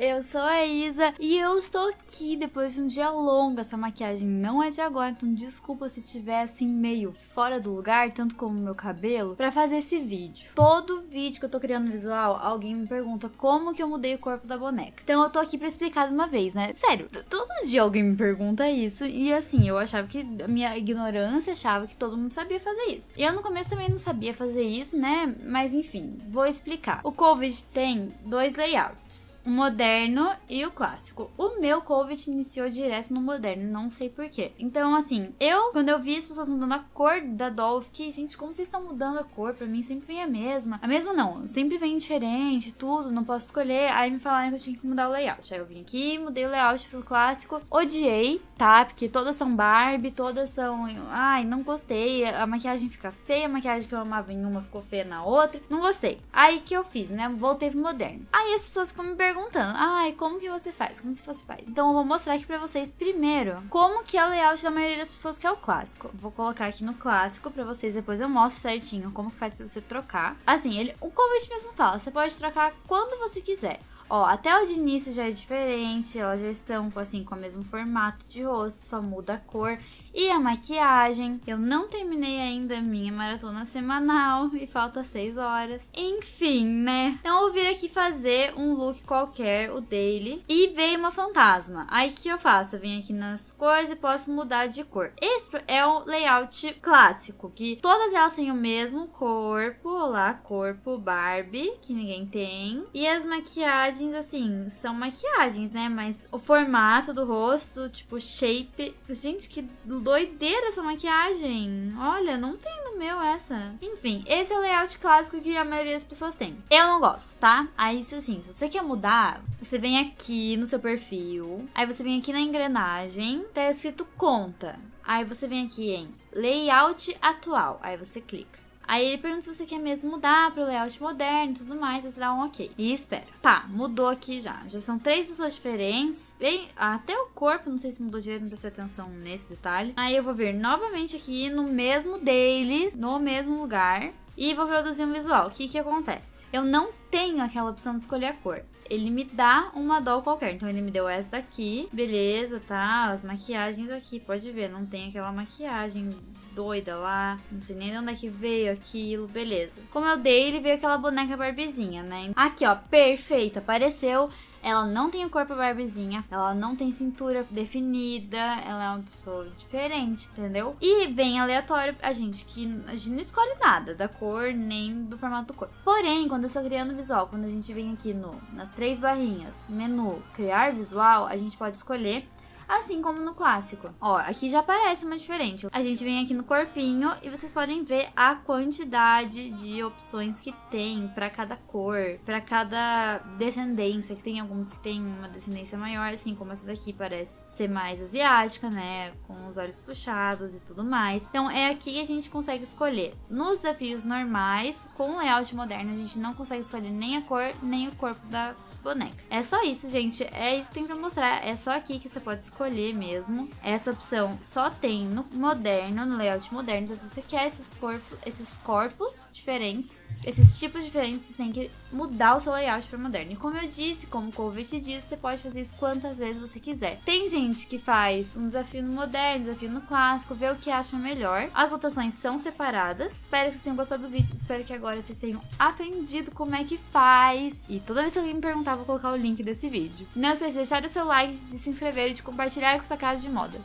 eu sou a Isa e eu estou aqui depois de um dia longo. Essa maquiagem não é de agora, então desculpa se tiver assim meio fora do lugar, tanto como meu cabelo, pra fazer esse vídeo. Todo vídeo que eu tô criando visual, alguém me pergunta como que eu mudei o corpo da boneca. Então eu tô aqui pra explicar de uma vez, né? Sério, todo dia alguém me pergunta isso e assim, eu achava que a minha ignorância achava que todo mundo sabia fazer isso. E eu no começo também não sabia fazer isso, né? Mas enfim, vou explicar. O Covid tem dois layouts o moderno e o clássico. O meu COVID iniciou direto no moderno, não sei porquê. Então, assim, eu, quando eu vi as pessoas mudando a cor da doll, fiquei, gente, como vocês estão mudando a cor? Pra mim sempre vem a mesma. A mesma não, sempre vem diferente, tudo, não posso escolher. Aí me falaram que eu tinha que mudar o layout. Aí eu vim aqui, mudei o layout pro clássico. Odiei, tá? Porque todas são Barbie, todas são. Ai, não gostei. A maquiagem fica feia, a maquiagem que eu amava em uma ficou feia na outra. Não gostei. Aí que eu fiz, né? Voltei pro moderno. Aí as pessoas ficam me perguntando perguntando, ai, como que você faz? Como se fosse faz? Então eu vou mostrar aqui pra vocês primeiro como que é o layout da maioria das pessoas que é o clássico. Vou colocar aqui no clássico pra vocês, depois eu mostro certinho como que faz pra você trocar. Assim, ele, o convite mesmo fala, você pode trocar quando você quiser. Ó, até o de início já é diferente, elas já estão assim com o mesmo formato de rosto, só muda a cor e a maquiagem. Eu não terminei ainda a minha maratona semanal e falta 6 horas. Enfim, né? Então eu vir aqui fazer um look qualquer, o daily, e veio uma fantasma. Aí o que eu faço? Eu venho aqui nas coisas e posso mudar de cor. Esse é o layout clássico, que todas elas têm o mesmo corpo, lá, corpo Barbie, que ninguém tem. E as maquiagens maquiagens, assim, são maquiagens, né? Mas o formato do rosto, tipo, shape. Gente, que doideira essa maquiagem. Olha, não tem no meu essa. Enfim, esse é o layout clássico que a maioria das pessoas tem. Eu não gosto, tá? Aí, assim, se você quer mudar, você vem aqui no seu perfil. Aí você vem aqui na engrenagem, tá escrito conta. Aí você vem aqui em layout atual. Aí você clica. Aí ele pergunta se você quer mesmo mudar para o layout moderno e tudo mais, você dá um ok. E espera. Pá, mudou aqui já. Já são três pessoas diferentes. Bem, até o corpo, não sei se mudou direito, não prestei atenção nesse detalhe. Aí eu vou vir novamente aqui no mesmo daily, no mesmo lugar. E vou produzir um visual. O que que acontece? Eu não tenho aquela opção de escolher a cor ele me dá uma doll qualquer. Então ele me deu essa daqui, beleza, tá? As maquiagens aqui, pode ver, não tem aquela maquiagem doida lá, não sei nem de onde é que veio aquilo, beleza. Como eu dei, ele veio aquela boneca barbizinha, né? Aqui, ó, perfeito, apareceu. Ela não tem o corpo barbizinha, ela não tem cintura definida, ela é uma pessoa diferente, entendeu? E vem aleatório a gente que a gente não escolhe nada da cor nem do formato do corpo. Porém, quando eu estou criando visual, quando a gente vem aqui no nas três barrinhas, menu, criar visual, a gente pode escolher assim como no clássico. Ó, aqui já aparece uma diferente. A gente vem aqui no corpinho e vocês podem ver a quantidade de opções que tem para cada cor, para cada descendência, que tem alguns que tem uma descendência maior, assim como essa daqui parece ser mais asiática, né, com os olhos puxados e tudo mais. Então é aqui que a gente consegue escolher. Nos desafios normais, com layout moderno, a gente não consegue escolher nem a cor, nem o corpo da boneca. É só isso, gente. É isso que tem pra mostrar. É só aqui que você pode escolher mesmo. Essa opção só tem no moderno, no layout moderno. Então, se você quer esses corpos, esses corpos diferentes, esses tipos diferentes, você tem que mudar o seu layout para moderno. E como eu disse, como o convite disse, você pode fazer isso quantas vezes você quiser. Tem gente que faz um desafio no moderno, desafio no clássico, vê o que acha melhor. As votações são separadas. Espero que vocês tenham gostado do vídeo. Espero que agora vocês tenham aprendido como é que faz. E toda vez que alguém me perguntar, vou colocar o link desse vídeo. Não esqueça de deixar o seu like, de se inscrever e de compartilhar com sua casa de moda.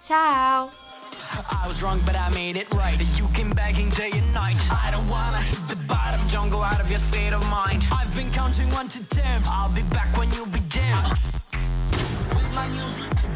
Tchau! I was wrong, but I made it right. You came begging day and night. I don't wanna hit the bottom, don't go out of your state of mind. I've been counting one to ten. I'll be back when you be dead. With my music.